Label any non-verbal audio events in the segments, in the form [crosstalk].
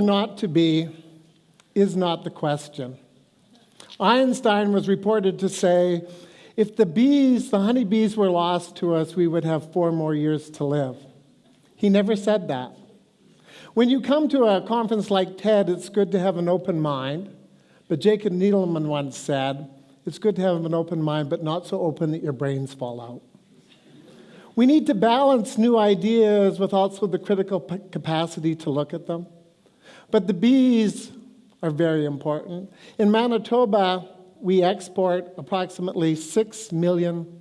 or not to be is not the question. Einstein was reported to say, if the bees, the honeybees, were lost to us, we would have four more years to live. He never said that. When you come to a conference like TED, it's good to have an open mind. But Jacob Needleman once said, it's good to have an open mind, but not so open that your brains fall out. We need to balance new ideas with also the critical capacity to look at them. But the bees are very important. In Manitoba, we export approximately 6 million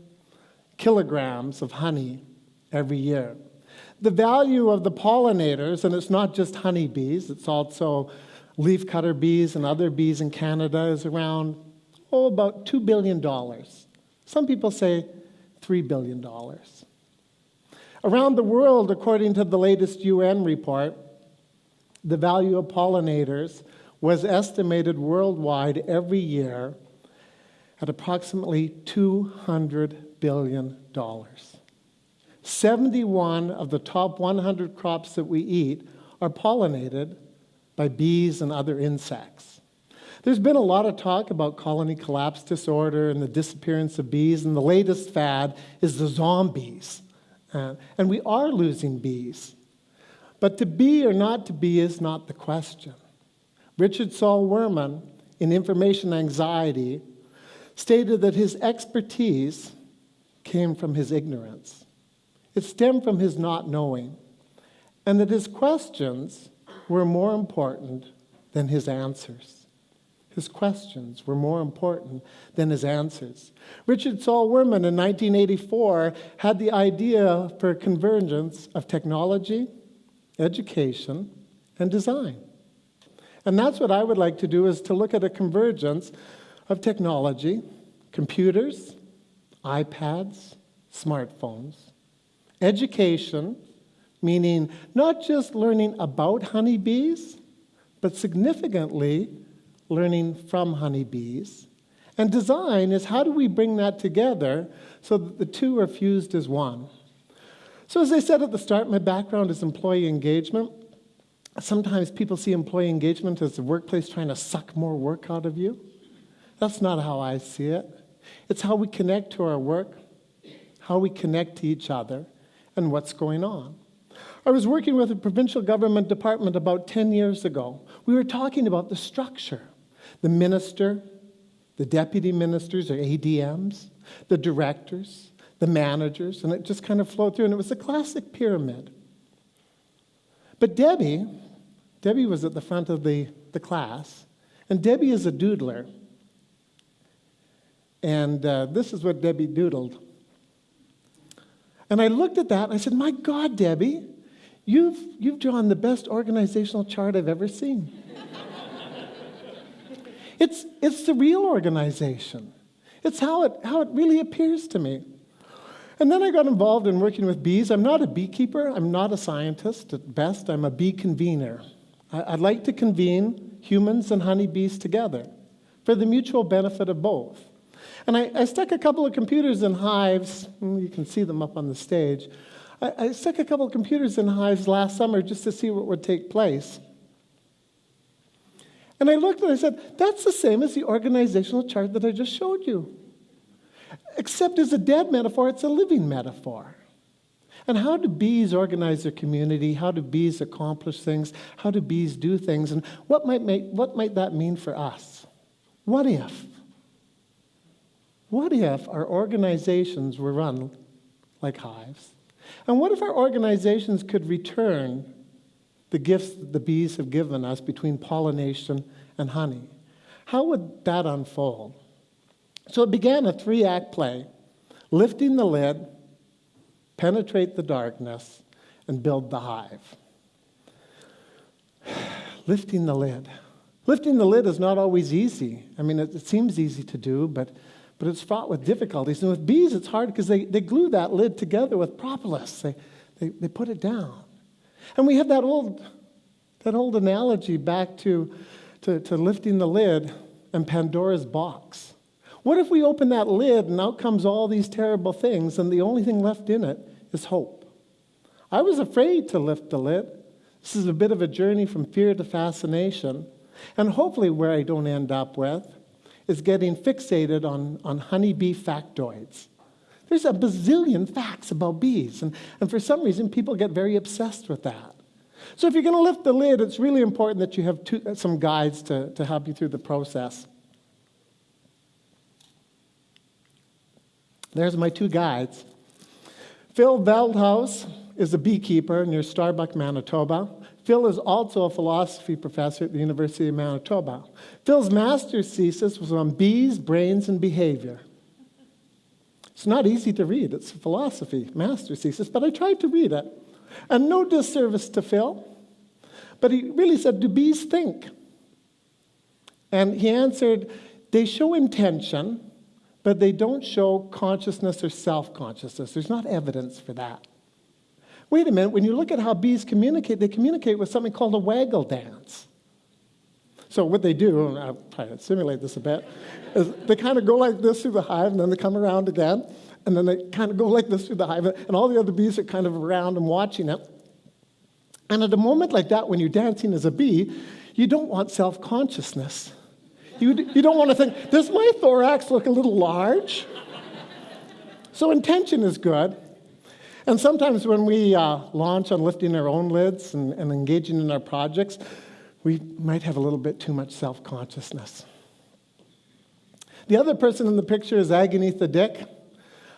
kilograms of honey every year. The value of the pollinators, and it's not just honeybees, it's also leafcutter bees and other bees in Canada, is around, oh, about $2 billion. Some people say $3 billion. Around the world, according to the latest UN report, the value of pollinators was estimated worldwide every year at approximately $200 billion. 71 of the top 100 crops that we eat are pollinated by bees and other insects. There's been a lot of talk about colony collapse disorder and the disappearance of bees, and the latest fad is the zombies. Uh, and we are losing bees. But to be or not to be is not the question. Richard Saul Wurman, in Information Anxiety, stated that his expertise came from his ignorance. It stemmed from his not knowing, and that his questions were more important than his answers. His questions were more important than his answers. Richard Saul Wurman in 1984 had the idea for convergence of technology, education, and design. And that's what I would like to do is to look at a convergence of technology, computers, iPads, smartphones, education, meaning not just learning about honeybees, but significantly learning from honeybees. And design is how do we bring that together so that the two are fused as one. So, as I said at the start, my background is employee engagement sometimes people see employee engagement as the workplace trying to suck more work out of you. That's not how I see it. It's how we connect to our work, how we connect to each other, and what's going on. I was working with a provincial government department about 10 years ago. We were talking about the structure the minister, the deputy ministers or ADMs, the directors, the managers, and it just kind of flowed through, and it was a classic pyramid. But Debbie, Debbie was at the front of the, the class, and Debbie is a doodler. And uh, this is what Debbie doodled. And I looked at that and I said, My God, Debbie, you've, you've drawn the best organizational chart I've ever seen. [laughs] it's, it's the real organization, it's how it, how it really appears to me. And then I got involved in working with bees. I'm not a beekeeper, I'm not a scientist. At best, I'm a bee convener. I'd like to convene humans and honeybees together for the mutual benefit of both. And I, I, stuck a couple of computers in hives. Mm, you can see them up on the stage. I, I stuck a couple of computers in hives last summer just to see what would take place. And I looked and I said, that's the same as the organizational chart that I just showed you. Except as a dead metaphor, it's a living metaphor. And how do bees organize their community? How do bees accomplish things? How do bees do things? And what might, make, what might that mean for us? What if? What if our organizations were run like hives? And what if our organizations could return the gifts that the bees have given us between pollination and honey? How would that unfold? So it began a three act play lifting the lid, penetrate the darkness, and build the hive. [sighs] lifting the lid. Lifting the lid is not always easy. I mean, it, it, seems easy to do, but, but it's fraught with difficulties. And with bees, it's hard because they, they glue that lid together with propolis, they, they, they put it down. And we have that old, that old analogy back to, to, to lifting the lid and Pandora's box. What if we open that lid and out comes all these terrible things, and the only thing left in it is hope? I was afraid to lift the lid. This is a bit of a journey from fear to fascination. And hopefully, where I don't end up with is getting fixated on, on honeybee factoids. There's a bazillion facts about bees, and, and for some reason, people get very obsessed with that. So, if you're going to lift the lid, it's really important that you have two, some guides to, to help you through the process. There's my two guides. Phil Veldhuis is a beekeeper near Starbuck, Manitoba. Phil is also a philosophy professor at the University of Manitoba. Phil's master's thesis was on bees, brains, and behavior. It's not easy to read. It's philosophy master's thesis, but I tried to read it. And no disservice to Phil, but he really said, Do bees think? And he answered, They show intention, but they don't show consciousness or self consciousness. There's not evidence for that. Wait a minute, when you look at how bees communicate, they communicate with something called a waggle dance. So, what they do, and I'll try to simulate this a bit, is they kind of go like this through the hive, and then they come around again, and then they kind of go like this through the hive, and all the other bees are kind of around and watching it. And at a moment like that, when you're dancing as a bee, you don't want self consciousness. You, you don't want to think, does my thorax look a little large? So intention is good. And sometimes when we uh, launch on lifting our own lids and, and engaging in our projects, we might have a little bit too much self consciousness. The other person in the picture is Aganetha Dyck,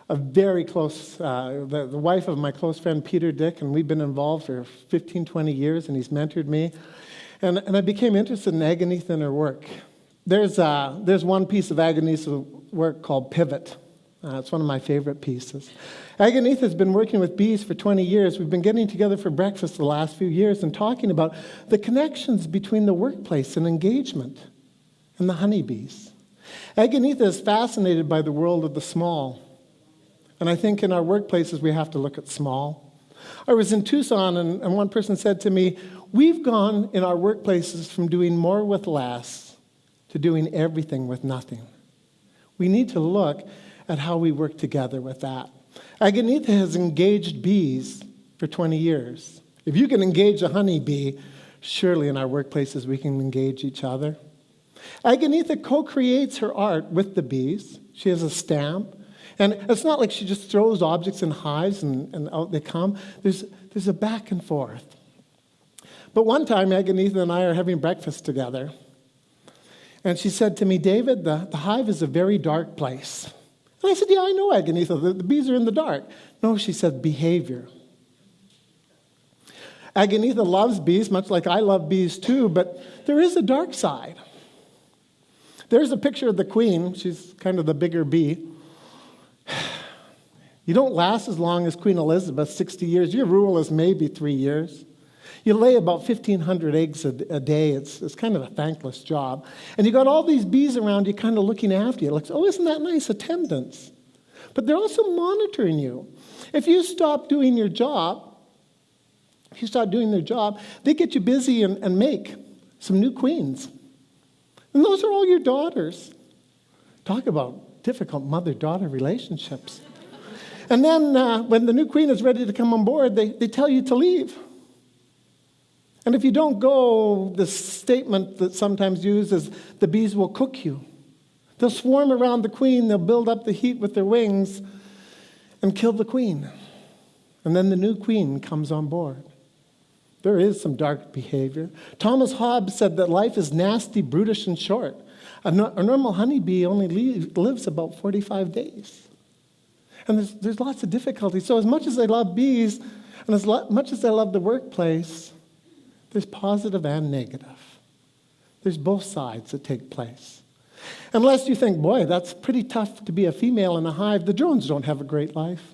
a very close, uh, the, the wife of my close friend Peter Dyck, and we've been involved for 15, 20 years, and he's mentored me. And, and I became interested in Aganetha and her work. There's, uh, there's one piece of Aganetha's work called Pivot. Uh, it's one of my favorite pieces. Aganetha has been working with bees for 20 years. We've been getting together for breakfast the last few years and talking about the connections between the workplace and engagement and the honeybees. Aganetha is fascinated by the world of the small. And I think in our workplaces we have to look at small. I was in Tucson and, and one person said to me, We've gone in our workplaces from doing more with less to doing everything with nothing. We need to look at how we work together with that. Aganetha has engaged bees for 20 years. If you can engage a honeybee, surely in our workplaces we can engage each other. Aganetha co creates her art with the bees. She has a stamp. And it's not like she just throws objects in hives and, and out they come. There's, there's a back and forth. But one time, Aganetha and I are having breakfast together. And she said to me, David, the, the hive is a very dark place. And I said, Yeah, I know, Aganetha. The, the bees are in the dark. No, she said, behavior. Aganetha loves bees, much like I love bees too, but there is a dark side. There's a picture of the queen. She's kind of the bigger bee. [sighs] You don't last as long as Queen Elizabeth, 60 years. Your rule is maybe three years. You lay about 1,500 eggs a, a, day. It's, it's kind of a thankless job. And you got all these bees around you kind of looking after you. Like, oh, isn't that nice attendance? But they're also monitoring you. If you stop doing your job, if you stop doing their job, they get you busy and, and make some new queens. And those are all your daughters. Talk about difficult mother daughter relationships. and then uh, when the new queen is ready to come on board, they, they tell you to leave. And if you don't go, the statement that's sometimes used is the bees will cook you. They'll swarm around the queen, they'll build up the heat with their wings and kill the queen. And then the new queen comes on board. There is some dark behavior. Thomas Hobbes said that life is nasty, brutish, and short. A, no, a normal honeybee only leave, lives about 45 days. And there's, there's lots of difficulties. So, as much as I love bees, and as lo- much as I love the workplace, there's positive and negative. There's both sides that take place. Unless you think, boy, that's pretty tough to be a female in a hive, the drones don't have a great life.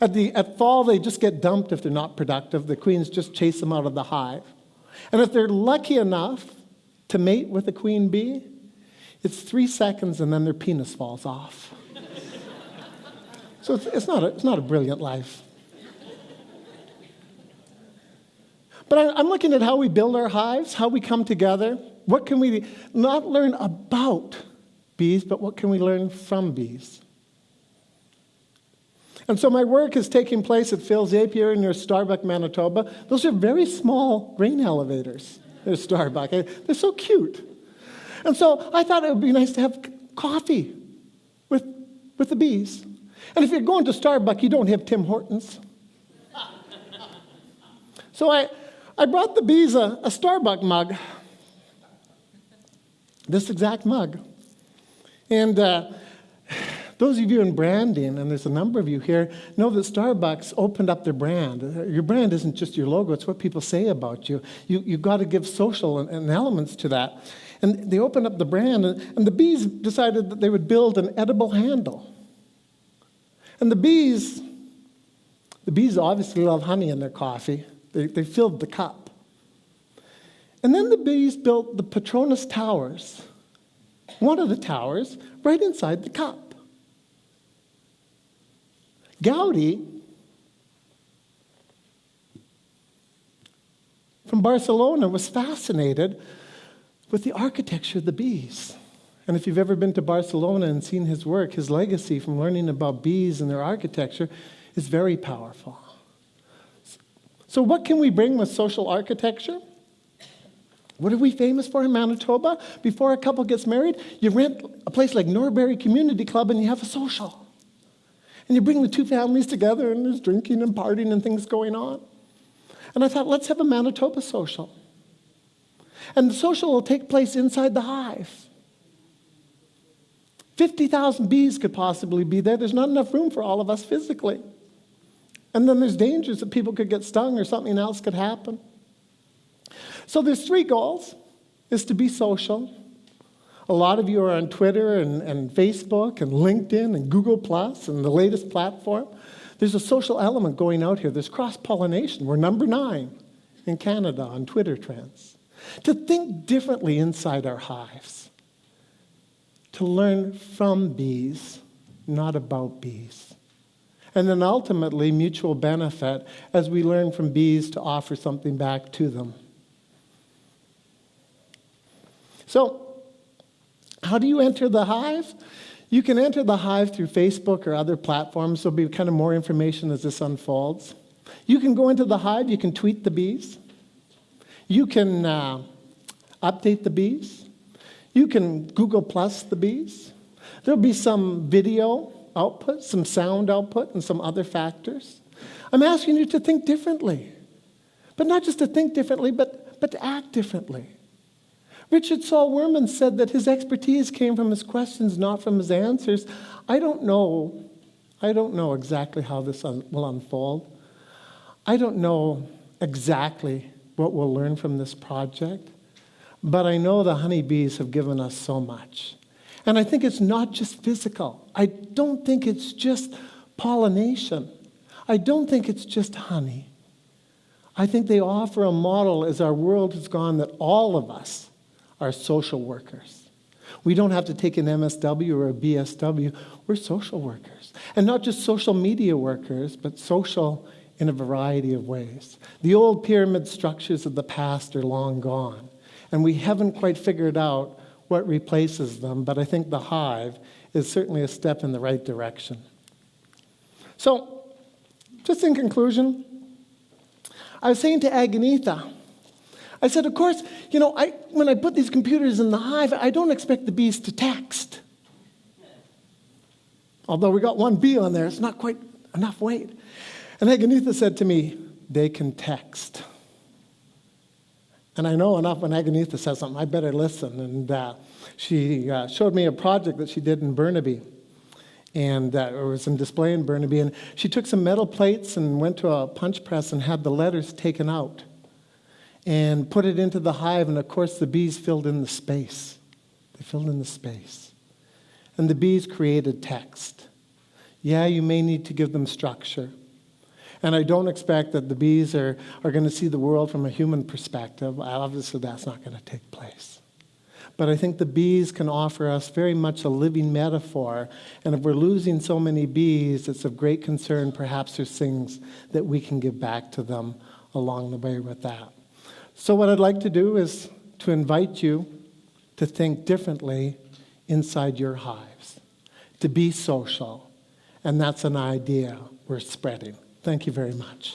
At, the, at fall, they just get dumped if they're not productive. The queens just chase them out of the hive. And if they're lucky enough to mate with a queen bee, it's three seconds and then their penis falls off. [laughs] so it's, it's, not a, it's not a brilliant life. But I, am looking at how we build our hives, how we come together. What can we not learn about bees, but what can we learn from bees? And so my work is taking place at Phil's Apiary near Starbuck, Manitoba. Those are very small grain elevators. They're Starbuck. They're so cute. And so I thought it would be nice to have coffee with, with the bees. And if you're going to Starbuck, you don't have Tim Hortons. [laughs] so I, I brought the bees a, a Starbucks mug, this exact mug. And uh, those of you in branding, and there's a number of you here, know that Starbucks opened up their brand. Your brand isn't just your logo, it's what people say about you. you you've got to give social and, and elements to that. And they opened up the brand, and, and the bees decided that they would build an edible handle. And the bees, the bees obviously love honey in their coffee. They, they filled the cup. And then the bees built the Petronas Towers, one of the towers, right inside the cup. Gaudi from Barcelona was fascinated with the architecture of the bees. And if you've ever been to Barcelona and seen his work, his legacy from learning about bees and their architecture is very powerful. So, what can we bring with social architecture? What are we famous for in Manitoba? Before a couple gets married, you rent a place like Norbury Community Club and you have a social. And you bring the two families together and there's drinking and partying and things going on. And I thought, let's have a Manitoba social. And the social will take place inside the hive. 50,000 bees could possibly be there. There's not enough room for all of us physically. And then there's dangers that people could get stung or something else could happen. So there's three goals is to be social. A lot of you are on Twitter and, and Facebook and LinkedIn and Google Plus and the latest platform. There's a social element going out here. There's cross pollination. We're number nine in Canada on Twitter trends to think differently inside our hives, to learn from bees, not about bees. And then ultimately, mutual benefit as we learn from bees to offer something back to them. So, how do you enter the hive? You can enter the hive through Facebook or other platforms. There'll be kind of more information as this unfolds. You can go into the hive, you can tweet the bees. You can uh, update the bees. You can Google Plus the bees. There'll be some video output, some sound output, and some other factors. I'm asking you to think differently. But not just to think differently, but, but to act differently. Richard Saul Wurman said that his expertise came from his questions, not from his answers. I don't know. I don't know exactly how this un- will unfold. I don't know exactly what we'll learn from this project. But I know the honeybees have given us so much. And I think it's not just physical. I don't think it's just pollination. I don't think it's just honey. I think they offer a model as our world has gone that all of us are social workers. We don't have to take an MSW or a BSW. We're social workers. And not just social media workers, but social in a variety of ways. The old pyramid structures of the past are long gone, and we haven't quite figured out what replaces them, but I think the hive is certainly a step in the right direction. So, just in conclusion, I was saying to Aganetha, I said, of course, you know, I, when I put these computers in the hive, I don't expect the bees to text. Although we got one bee on there, it's not quite enough weight. And Aganetha said to me, they can text. And I know enough when Aganetha says something, I better listen. And uh, she uh, showed me a project that she did in Burnaby. And uh, it was in display in Burnaby. And she took some metal plates and went to a punch press and had the letters taken out and put it into the hive. And of course, the bees filled in the space. They filled in the space. And the bees created text. Yeah, you may need to give them structure. And I don't expect that the bees are, are going to see the world from a human perspective. Obviously, that's not going to take place. But I think the bees can offer us very much a living metaphor. And if we're losing so many bees, it's of great concern. Perhaps there's things that we can give back to them along the way with that. So, what I'd like to do is to invite you to think differently inside your hives, to be social. And that's an idea we're spreading. Thank you very much.